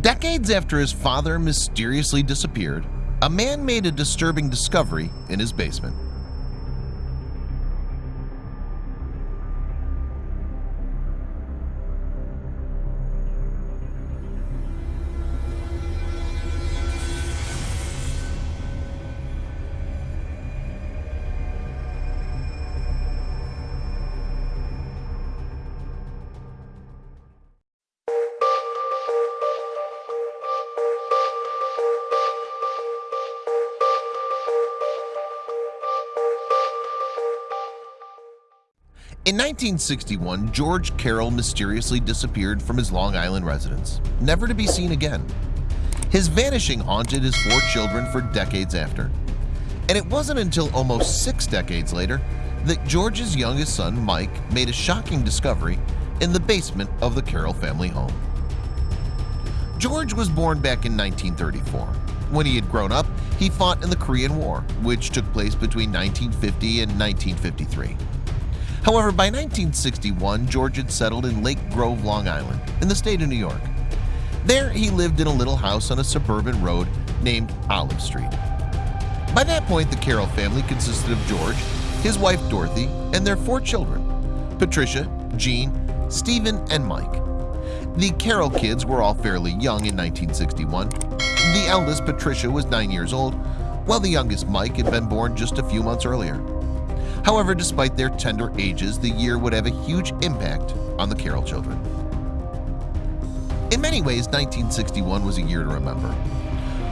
Decades after his father mysteriously disappeared, a man made a disturbing discovery in his basement. In 1961, George Carroll mysteriously disappeared from his Long Island residence, never to be seen again. His vanishing haunted his four children for decades after. And it wasn't until almost six decades later that George's youngest son, Mike, made a shocking discovery in the basement of the Carroll family home. George was born back in 1934. When he had grown up, he fought in the Korean War, which took place between 1950 and 1953. However, by 1961, George had settled in Lake Grove, Long Island, in the state of New York. There, he lived in a little house on a suburban road named Olive Street. By that point, the Carroll family consisted of George, his wife Dorothy, and their four children, Patricia, Jean, Stephen, and Mike. The Carroll kids were all fairly young in 1961. The eldest, Patricia, was nine years old, while the youngest, Mike, had been born just a few months earlier. However, despite their tender ages, the year would have a huge impact on the Carroll children. In many ways, 1961 was a year to remember.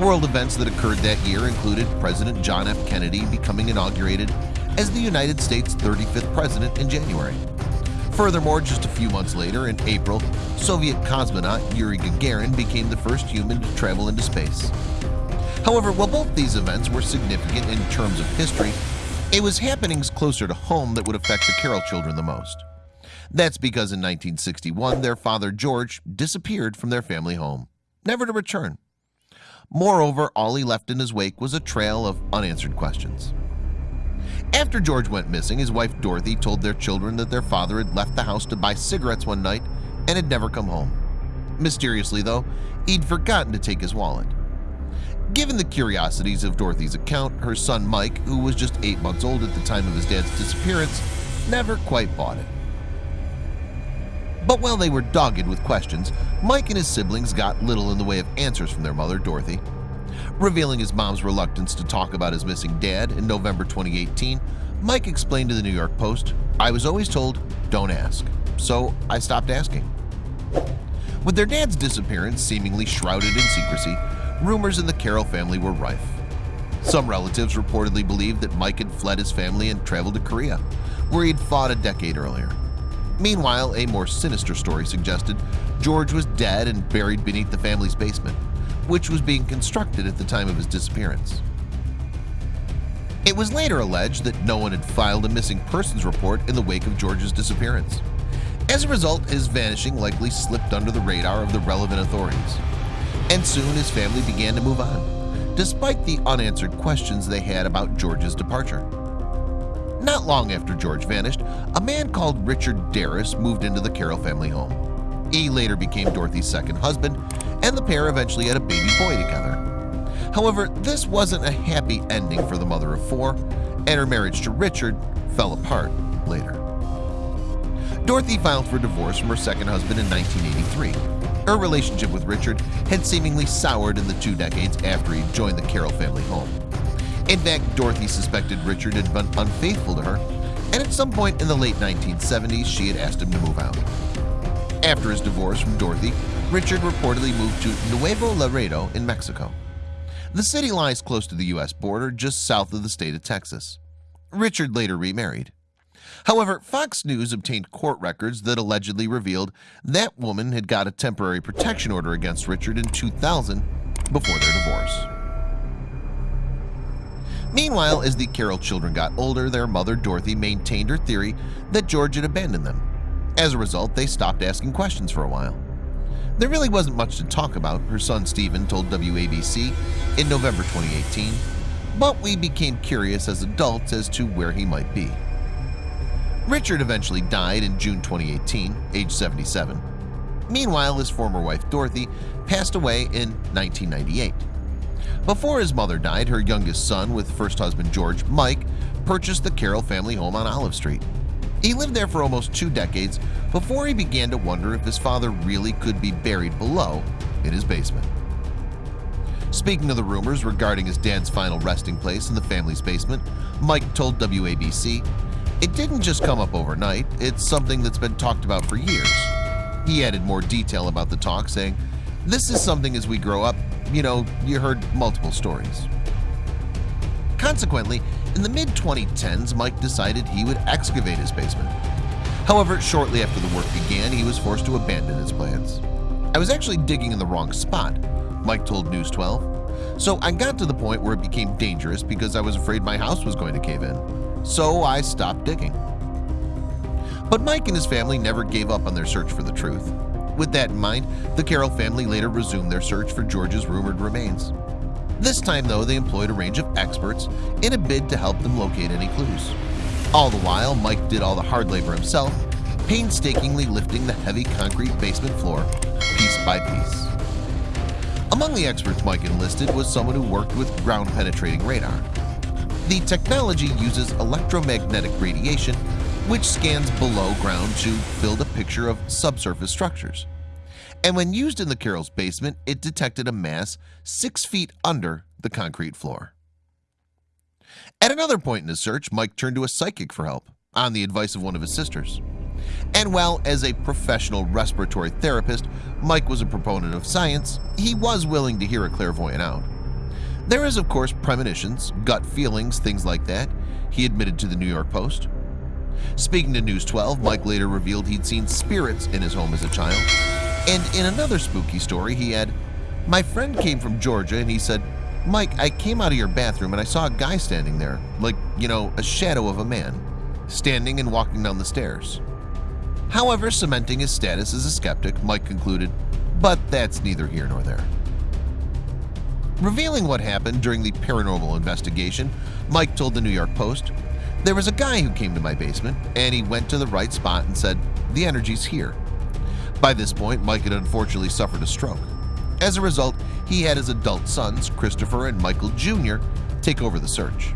World events that occurred that year included President John F. Kennedy becoming inaugurated as the United States 35th President in January. Furthermore, just a few months later, in April, Soviet cosmonaut Yuri Gagarin became the first human to travel into space. However, while both these events were significant in terms of history, it was happenings closer to home that would affect the Carroll children the most. That's because in 1961 their father George disappeared from their family home, never to return. Moreover, all he left in his wake was a trail of unanswered questions. After George went missing, his wife Dorothy told their children that their father had left the house to buy cigarettes one night and had never come home. Mysteriously, though, he'd forgotten to take his wallet. Given the curiosities of Dorothy's account, her son Mike, who was just eight months old at the time of his dad's disappearance, never quite bought it. But while they were dogged with questions, Mike and his siblings got little in the way of answers from their mother, Dorothy. Revealing his mom's reluctance to talk about his missing dad in November 2018, Mike explained to the New York Post, I was always told, don't ask, so I stopped asking. With their dad's disappearance seemingly shrouded in secrecy, rumors in the Carroll family were rife. Some relatives reportedly believed that Mike had fled his family and traveled to Korea, where he had fought a decade earlier. Meanwhile, a more sinister story suggested George was dead and buried beneath the family's basement, which was being constructed at the time of his disappearance. It was later alleged that no one had filed a missing persons report in the wake of George's disappearance. As a result, his vanishing likely slipped under the radar of the relevant authorities and soon his family began to move on, despite the unanswered questions they had about George's departure. Not long after George vanished, a man called Richard Darress moved into the Carroll family home. He later became Dorothy's second husband, and the pair eventually had a baby boy together. However, this wasn't a happy ending for the mother of four, and her marriage to Richard fell apart later. Dorothy filed for divorce from her second husband in 1983 her relationship with Richard had seemingly soured in the two decades after he joined the Carroll family home. In fact, Dorothy suspected Richard had been unfaithful to her, and at some point in the late 1970s, she had asked him to move out. After his divorce from Dorothy, Richard reportedly moved to Nuevo Laredo in Mexico. The city lies close to the U.S. border just south of the state of Texas. Richard later remarried. However, Fox News obtained court records that allegedly revealed that woman had got a temporary protection order against Richard in 2000 before their divorce. Meanwhile, as the Carroll children got older, their mother Dorothy maintained her theory that George had abandoned them. As a result, they stopped asking questions for a while. There really wasn't much to talk about, her son Stephen told WABC in November 2018, but we became curious as adults as to where he might be. Richard eventually died in June 2018, age 77. Meanwhile, his former wife Dorothy passed away in 1998. Before his mother died, her youngest son with first husband George, Mike, purchased the Carroll family home on Olive Street. He lived there for almost two decades before he began to wonder if his father really could be buried below in his basement. Speaking of the rumors regarding his dad's final resting place in the family's basement, Mike told WABC, It didn't just come up overnight, it's something that's been talked about for years. He added more detail about the talk, saying, This is something as we grow up, you know, you heard multiple stories. Consequently, in the mid-2010s, Mike decided he would excavate his basement. However, shortly after the work began, he was forced to abandon his plans. I was actually digging in the wrong spot, Mike told News 12. So I got to the point where it became dangerous because I was afraid my house was going to cave in. So I stopped digging. But Mike and his family never gave up on their search for the truth. With that in mind, the Carroll family later resumed their search for George's rumored remains. This time, though, they employed a range of experts in a bid to help them locate any clues. All the while, Mike did all the hard labor himself, painstakingly lifting the heavy concrete basement floor piece by piece. Among the experts Mike enlisted was someone who worked with ground-penetrating radar. The technology uses electromagnetic radiation which scans below ground to build a picture of subsurface structures and when used in the Carroll's basement, it detected a mass six feet under the concrete floor. At another point in his search, Mike turned to a psychic for help on the advice of one of his sisters. And while as a professional respiratory therapist, Mike was a proponent of science, he was willing to hear a clairvoyant out. There is, of course, premonitions, gut feelings, things like that, he admitted to the New York Post. Speaking to News 12, Mike later revealed he'd seen spirits in his home as a child. And in another spooky story he had my friend came from Georgia and he said Mike I came out of your bathroom and I saw a guy standing there like you know a shadow of a man standing and walking down the stairs. However cementing his status as a skeptic Mike concluded but that's neither here nor there Revealing what happened during the paranormal investigation Mike told the New York Post there was a guy who came to my basement and he went to the right spot and said the energy's here by this point, Mike had unfortunately suffered a stroke. As a result, he had his adult sons, Christopher and Michael Jr., take over the search.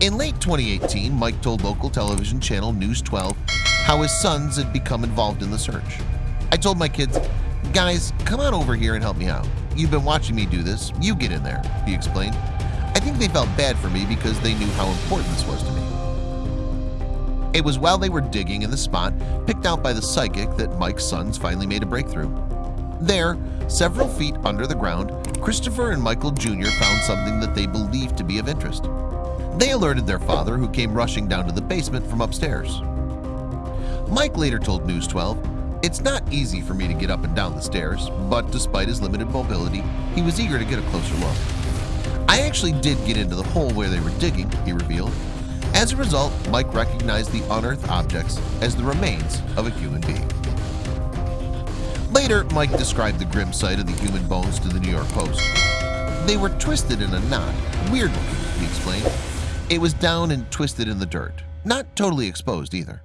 In late 2018, Mike told local television channel News 12 how his sons had become involved in the search. I told my kids, guys, come on over here and help me out. You've been watching me do this. You get in there, he explained. I think they felt bad for me because they knew how important this was to me. It was while they were digging in the spot picked out by the psychic that Mike's sons finally made a breakthrough. There, several feet under the ground, Christopher and Michael Jr. found something that they believed to be of interest. They alerted their father who came rushing down to the basement from upstairs. Mike later told News 12, It's not easy for me to get up and down the stairs, but despite his limited mobility, he was eager to get a closer look. I actually did get into the hole where they were digging, he revealed, as a result, Mike recognized the unearthed objects as the remains of a human being. Later, Mike described the grim sight of the human bones to the New York Post. They were twisted in a knot, weird looking, he explained. It was down and twisted in the dirt, not totally exposed either.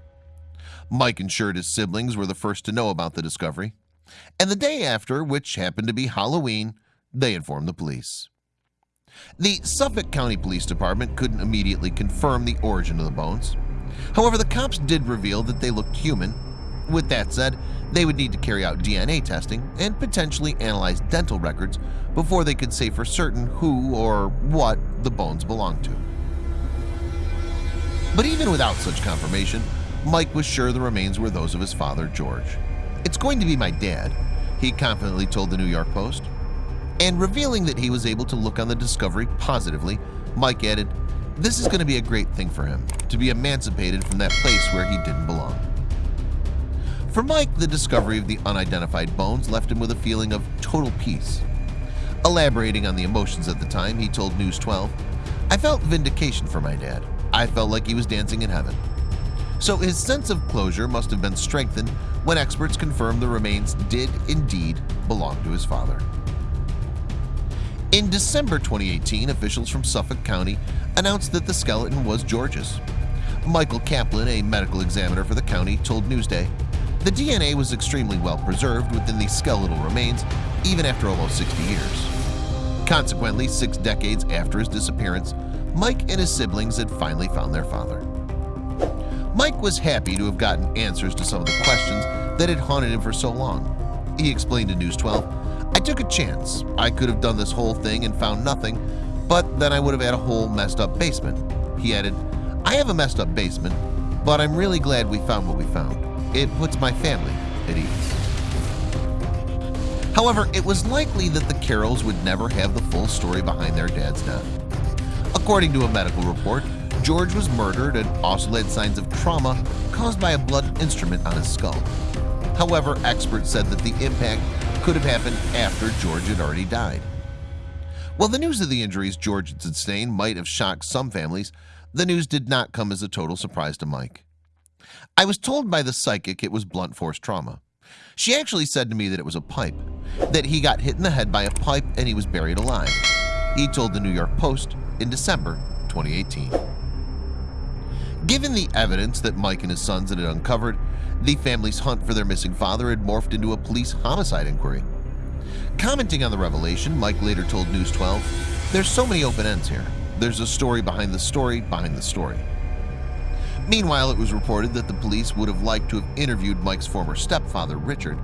Mike ensured his siblings were the first to know about the discovery, and the day after, which happened to be Halloween, they informed the police. The Suffolk County Police Department couldn't immediately confirm the origin of the bones. However, the cops did reveal that they looked human. With that said, they would need to carry out DNA testing and potentially analyze dental records before they could say for certain who or what the bones belonged to. But even without such confirmation, Mike was sure the remains were those of his father, George. It's going to be my dad, he confidently told the New York Post. And revealing that he was able to look on the discovery positively Mike added this is going to be a great thing for him to be emancipated from that place where he didn't belong. For Mike the discovery of the unidentified bones left him with a feeling of total peace. Elaborating on the emotions at the time he told news 12 I felt vindication for my dad. I felt like he was dancing in heaven so his sense of closure must have been strengthened when experts confirmed the remains did indeed belong to his father in December 2018, officials from Suffolk County announced that the skeleton was George's. Michael Caplan, a medical examiner for the county, told Newsday, The DNA was extremely well preserved within the skeletal remains even after almost 60 years. Consequently, six decades after his disappearance, Mike and his siblings had finally found their father. Mike was happy to have gotten answers to some of the questions that had haunted him for so long. He explained to News 12, I took a chance. I could have done this whole thing and found nothing, but then I would have had a whole messed up basement. He added, I have a messed up basement, but I'm really glad we found what we found. It puts my family at ease. However, it was likely that the Carrolls would never have the full story behind their dad's death. According to a medical report, George was murdered and also had signs of trauma caused by a blunt instrument on his skull. However, experts said that the impact could have happened after George had already died. While the news of the injuries George had sustained might have shocked some families, the news did not come as a total surprise to Mike. I was told by the psychic it was blunt force trauma. She actually said to me that it was a pipe, that he got hit in the head by a pipe and he was buried alive. He told the New York Post in December 2018. Given the evidence that Mike and his sons had uncovered, the family's hunt for their missing father had morphed into a police homicide inquiry. Commenting on the revelation, Mike later told News 12, There's so many open ends here. There's a story behind the story behind the story. Meanwhile, it was reported that the police would have liked to have interviewed Mike's former stepfather, Richard.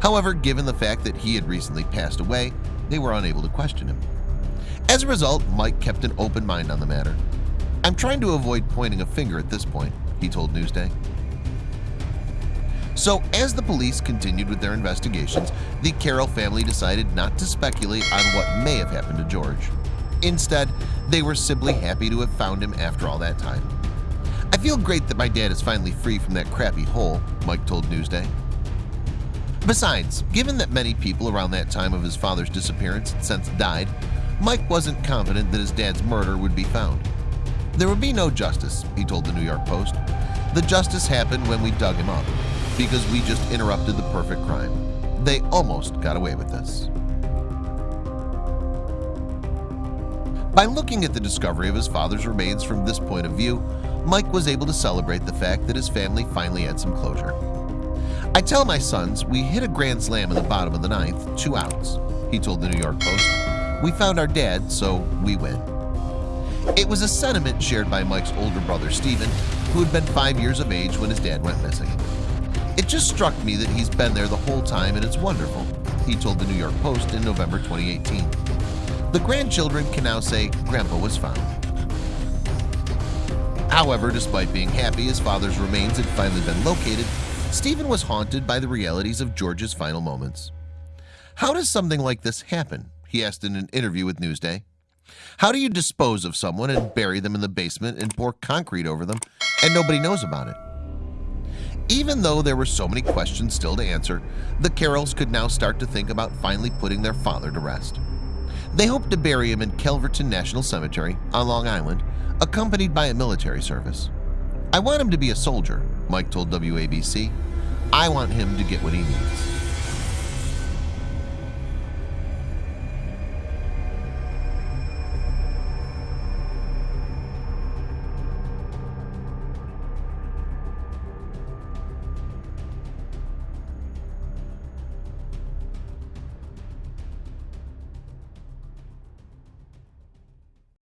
However, given the fact that he had recently passed away, they were unable to question him. As a result, Mike kept an open mind on the matter. I'm trying to avoid pointing a finger at this point, he told Newsday. So as the police continued with their investigations, the Carroll family decided not to speculate on what may have happened to George. Instead, they were simply happy to have found him after all that time. I feel great that my dad is finally free from that crappy hole, Mike told Newsday. Besides, given that many people around that time of his father's disappearance had since died, Mike wasn't confident that his dad's murder would be found. There would be no justice, he told the New York Post. The justice happened when we dug him up, because we just interrupted the perfect crime. They almost got away with this. By looking at the discovery of his father's remains from this point of view, Mike was able to celebrate the fact that his family finally had some closure. I tell my sons we hit a grand slam in the bottom of the ninth, two outs, he told the New York Post. We found our dad, so we win. It was a sentiment shared by Mike's older brother Stephen, who had been five years of age when his dad went missing. It just struck me that he's been there the whole time and it's wonderful, he told the New York Post in November 2018. The grandchildren can now say Grandpa was found. However, despite being happy his father's remains had finally been located, Stephen was haunted by the realities of George's final moments. How does something like this happen? He asked in an interview with Newsday. How do you dispose of someone and bury them in the basement and pour concrete over them and nobody knows about it? Even though there were so many questions still to answer, the Carrolls could now start to think about finally putting their father to rest. They hoped to bury him in Calverton National Cemetery on Long Island, accompanied by a military service. I want him to be a soldier, Mike told WABC. I want him to get what he needs.